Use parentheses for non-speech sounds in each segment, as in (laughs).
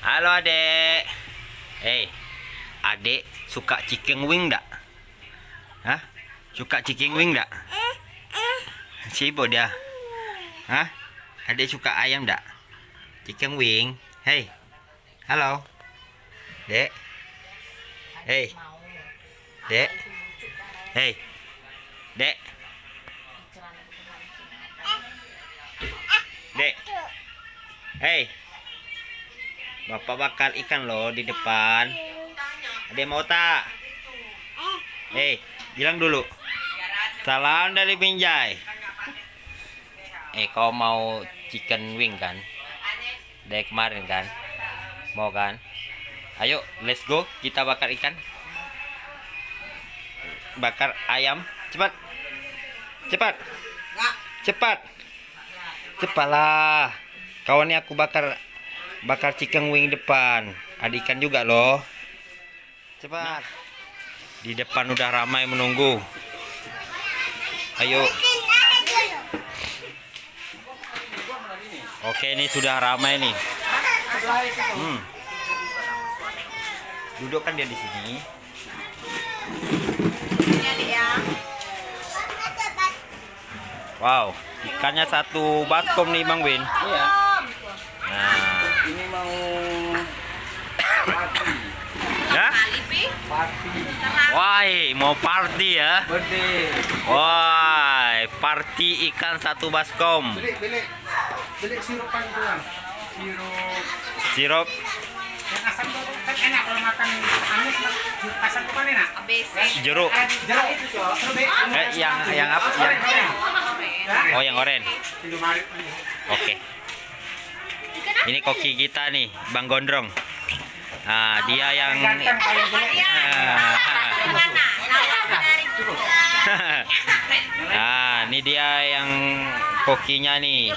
Halo adek. Hei, adek suka chicken wing dak? Hah? Suka chicken wing dak? Sibuk dia. Hah? Adek suka ayam dak? Chicken wing. Hei. Halo. Dek. Hei. Dek. Hei. Dek. Dek. Hei. Bapak bakar ikan loh di depan. Ada mau tak? Hei, bilang dulu. Salam dari Binjai. Eh, kau mau chicken wing kan? Dari kemarin kan? Mau kan? Ayo, let's go. Kita bakar ikan. Bakar ayam. Cepat. Cepat. Cepat. Cepatlah. Kawannya aku bakar bakar chicken wing depan. Ada ikan juga loh. Cepat. Di depan udah ramai menunggu. Ayo. Oke, ini sudah ramai nih. Hmm. Duduk kan dia di sini. Wow, ikannya satu baskom nih Bang Win. Iya, Nah, ini mau ya? Party Wah, mau party ya? birthday. Wah, party ikan satu baskom. Beli, beli, beli sirupan kan. Sirup Sirup yang asam tuh kan enak kalau makan amis asam tuh kan enak. jeruk. Eh, jeruk itu Eh, yang yang apa? Yang oren. Oh, yang oren. Oke. Ini koki kita nih, Bang Gondrong. Nah, dia yang Ganteng paling jelek. Ah, nah, (laughs) ini dia yang kokinya nih.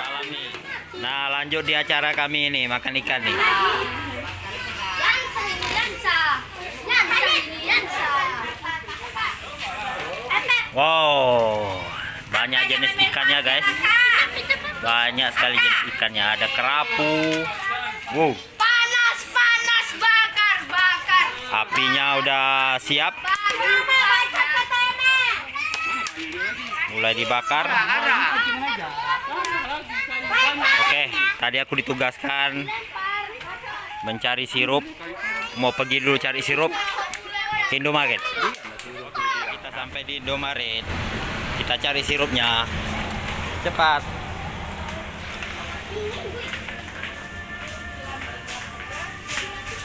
Malam nih. Nah, lanjut di acara kami ini makan ikan nih. Wow, banyak jenis ikannya guys. Banyak sekali jenis ikannya. Ada kerapu. Wow, apinya udah siap. Mulai dibakar. Oke, tadi aku ditugaskan mencari sirup. Mau pergi dulu cari sirup ke Indomaret. Kita sampai di Indomaret. Kita cari sirupnya. Cepat.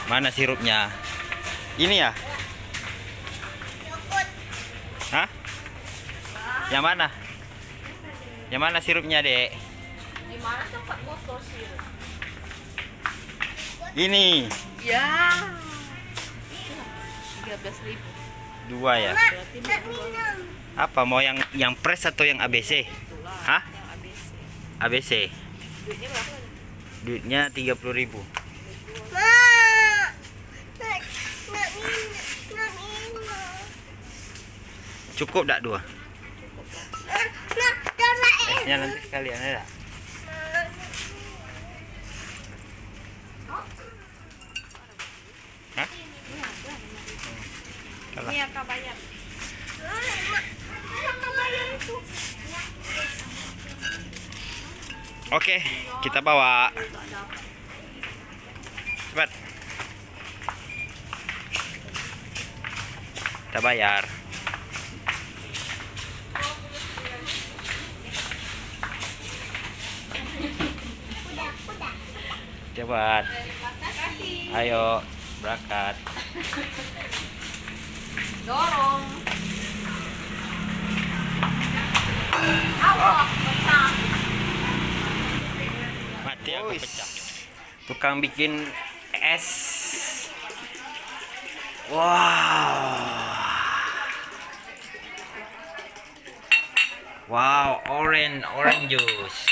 Mana sirupnya? Ini ya? Hah? Yang mana? Yang mana sirupnya, Dek? Di mana tempat botol sih? Ini. Ya. 13 ribu. Dua ya. Berarti minum. Apa mau yang yang press atau yang ABC? Hah? Yang ABC. ABC. Duitnya berapa? Duitnya 30.000. Cukup tak dua? Esnya nanti sekalian. Hah? Bayar. Oke, kita bawa. Cepat. Kita bayar. Cepat. Ayo, berangkat. Dorong. Mati aku pecah. Tukang bikin es. Wow. Wow, orange orange juice.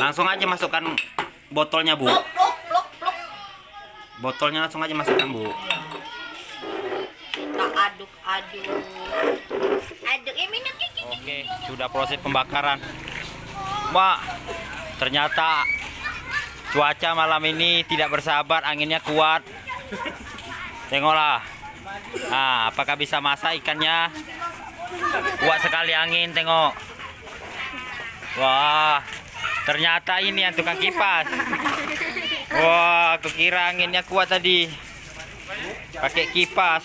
Langsung aja masukkan botolnya, Bu. Botolnya langsung aja masukkan, Bu. Kita aduk aduk. Aduk ya minum. Oke, sudah proses pembakaran. Mak, ternyata cuaca malam ini tidak bersahabat, anginnya kuat. Tengoklah. Nah, apakah bisa masak ikannya? Kuat sekali angin, tengok. Wah, ternyata ini yang tukang kipas. Wah, kukira anginnya kuat tadi. Pakai kipas.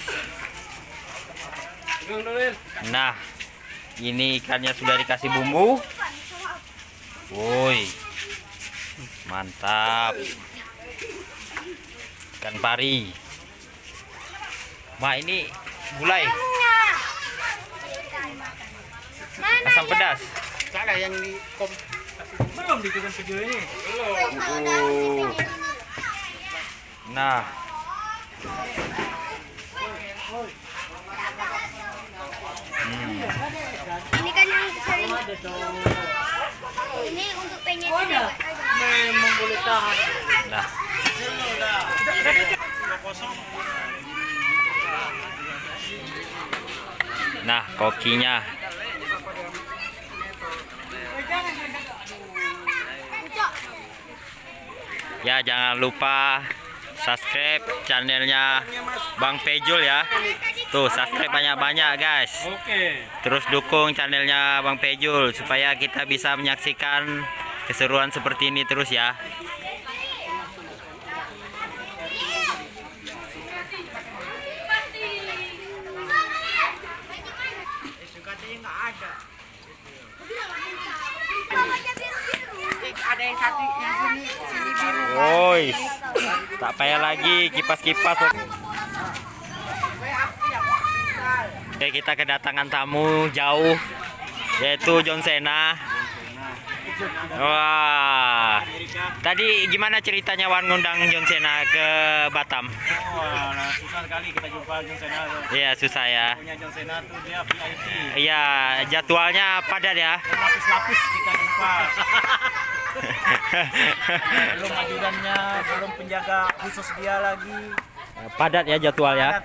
Nah, ini ikannya sudah dikasih bumbu. Woi, mantap. Ikan pari. Ma ini gulai asam pedas. Salah yang di kom belum di tukang video ini. Uh. Nah, hmm. Ini kan yang sering ini untuk pengen juga. Memang boleh tahan. nah. Nah, kokinya. Ya, jangan lupa subscribe channelnya Bang Pejul ya. Tuh, subscribe banyak-banyak, guys. Oke. Terus dukung channelnya Bang Pejul supaya kita bisa menyaksikan keseruan seperti ini terus ya. Ada yang satu yang sini. Woi, tak payah lagi kipas-kipas. Oke, kita kedatangan tamu jauh, yaitu John Cena. Wah, tadi gimana ceritanya Wan ngundang John Cena ke Batam? Wah, nah, susah sekali kita jumpa John Cena tuh. Iya, susah ya. Punya John Cena tuh dia VIP. Iya, jadwalnya padat ya. Lapis-lapis kita jumpa. (laughs) belum ajudannya, belum penjaga khusus dia lagi. Padat ya jadwal ya.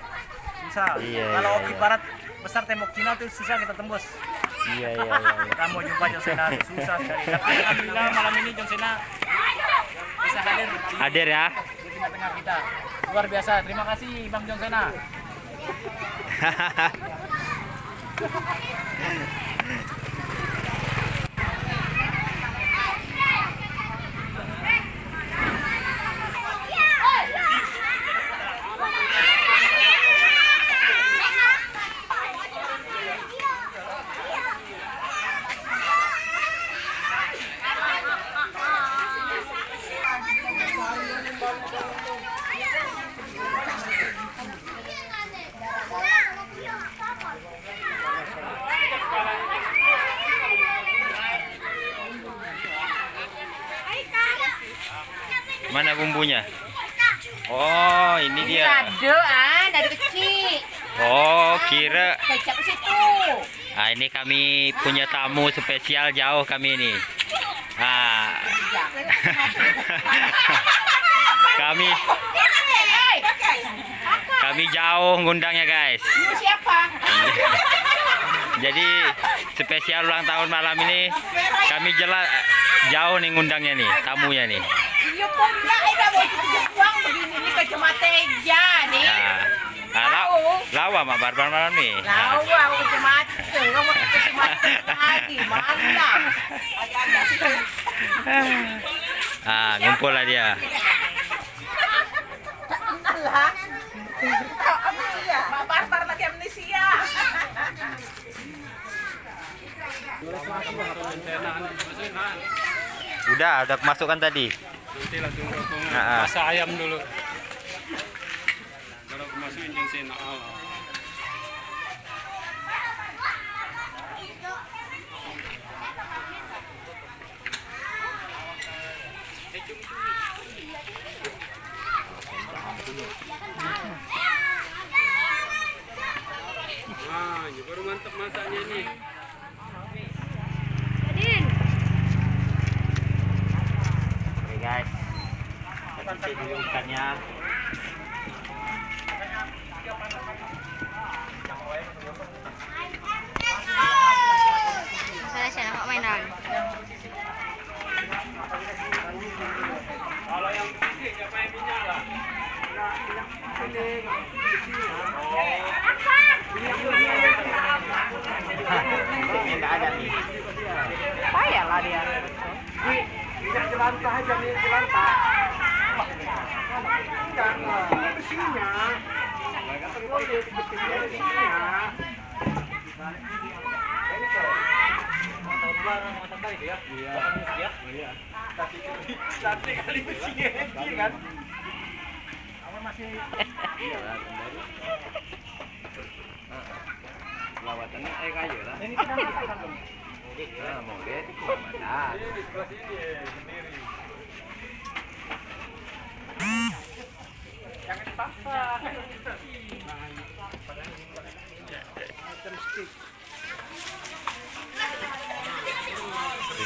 Susah. Iya, Kalau iya, Oki iya. Barat besar tembok Cina tuh susah kita tembus. Iya, iya, iya. Kita mau jumpa John tuh susah sekali. Tapi alhamdulillah malam ini John Cena bisa hadir di Hadir ya. di tengah-tengah kita. Luar biasa. Terima kasih Bang John Cena. Mana (laughs) bumbunya? Oh, ini dia. Ada ah, dari kecil. Oh, kira ke situ. Nah, ini kami punya tamu spesial jauh kami ini. Nah, (laughs) kami kami jauh ngundangnya guys. Ini siapa? (laughs) Jadi spesial ulang tahun malam ini kami jelas jauh nih ngundangnya nih tamunya nih. Iya pula, ada mau begini nih kacamata eja nih. Nah, nah la- lawa mak barbar malam. Nah, Tahu aku kacamata lagi, mantap. Ah, ngumpul lah dia. Alah. Amnesia. Mak barbar lagi amnesia. Udah, udah masukkan tadi. Nanti langsung ah. masak ayam dulu. Kalau aku masukin yang saya nak awal. Nah, ini baru mantap masaknya nih. Adin, Oke guys, kita cek dulu ikannya. Saya saya nak mainan. dia. Tidak jelantah aja nih, jelantah. Enggak, ini besinya. Oh, dia besinya, besinya. Iya. Cantik kali besinya, iya kan? Apa masih Lawatannya ini kita? Jangan dipaksa.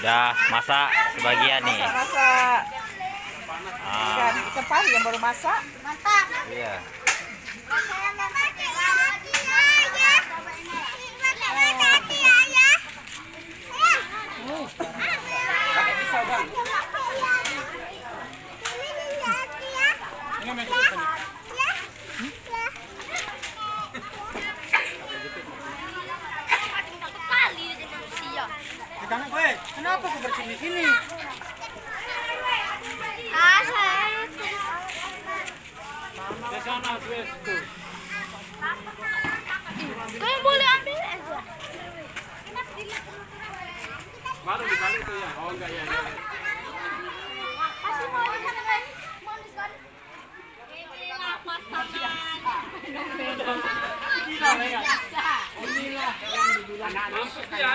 Sudah masak sebagian nih. Rasa Ah, ikan ikan pari yang baru masak. Mantap. iya. Jangan gue. Kenapa kau bersihin di sini? Ah, saya. Ke sana Wes tuh. Kalian boleh ambil aja. Baru dibalik tuh ya. Oh enggak ya. ya. Masih mau di sana guys. Mau di sana. Inilah pasangan. Masuk ya.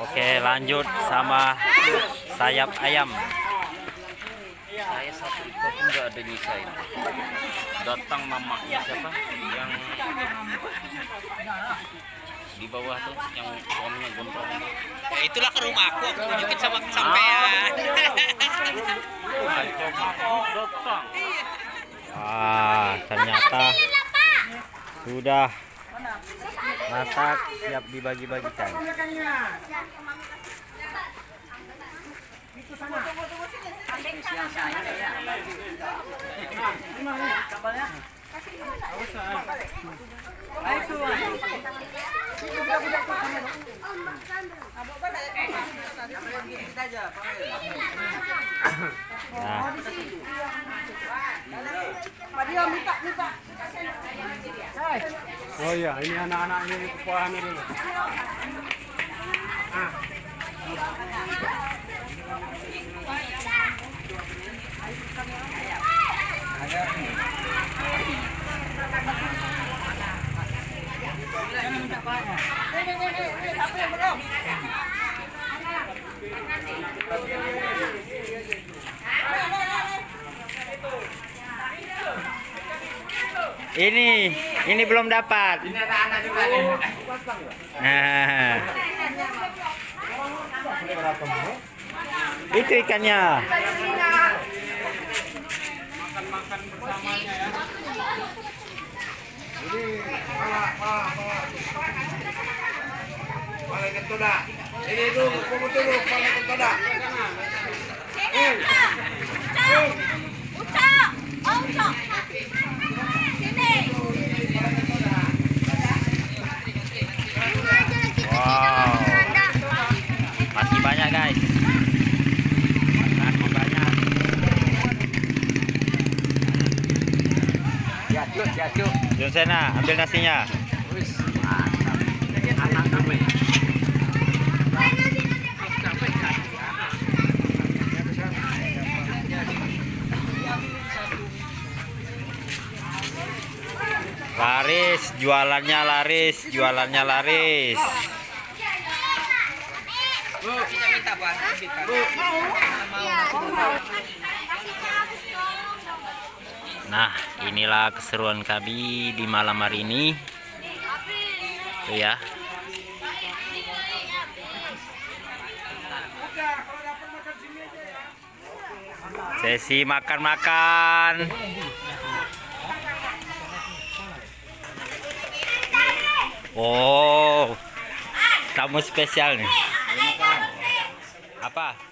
Oke, lanjut sama sayap ayam. Saya satu pun nggak ada nyisain. Datang mamanya siapa? Yang di bawah tuh, yang suaminya gondrong. Ya, itulah ke rumahku, aku tunjukin sama sampean. Datang. Ah, ternyata sudah masak siap dibagi-bagikan. Nah, minta minta. Oh iya, ini anak-anak ini kekuahannya dulu. Ini ini belum dapat. Nah. Itu ikannya. Ini dulu, kamu dulu, paling kentoda. Ucap. Oh, ucap. Sini. Wow. Masih banyak guys. Banyak. Jatuh, jatuh. Jonsena, ambil nasinya. Anak kami. Laris, jualannya laris, jualannya laris. Nah, inilah keseruan kami di malam hari ini. Tuh ya. Sesi makan-makan. Oh, tamu spesial nih. Apa?